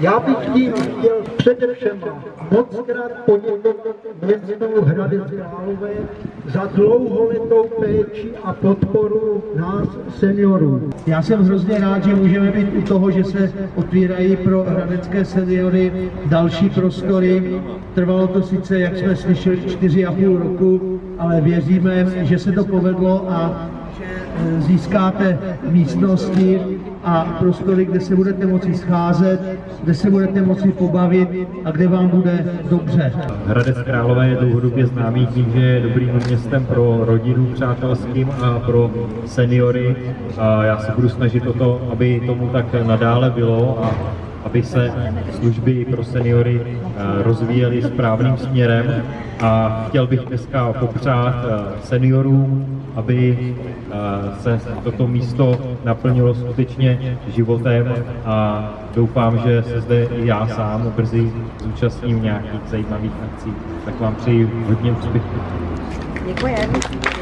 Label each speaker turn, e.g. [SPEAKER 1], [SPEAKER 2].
[SPEAKER 1] Já bych tím chtěl především moc krát poděkovat městu Hradec Králové za dlouholetou péči a podporu nás seniorů. Já jsem hrozně rád, že můžeme být u toho, že se otvírají pro hradecké seniory další prostory. Trvalo to sice, jak jsme slyšeli, 4,5 roku, ale věříme, že se to povedlo a že eh, získáte místnosti a prostory, kde se budete moci scházet, kde se budete moci pobavit a kde vám bude dobře.
[SPEAKER 2] Hradec Králové je dlouhodobě známý tím, že je dobrým městem pro rodinu přátelským a pro seniory. A já se budu snažit o to, aby tomu tak nadále bylo a aby se služby pro seniory eh, rozvíjely správným směrem. A chtěl bych dneska popřát eh, seniorům, aby eh, se toto místo naplnilo skutečně životem a doufám, že se zde i já sám brzy zúčastním nějakých zajímavých akcí. Tak vám přeji hodně úspěchů.
[SPEAKER 3] Děkujeme.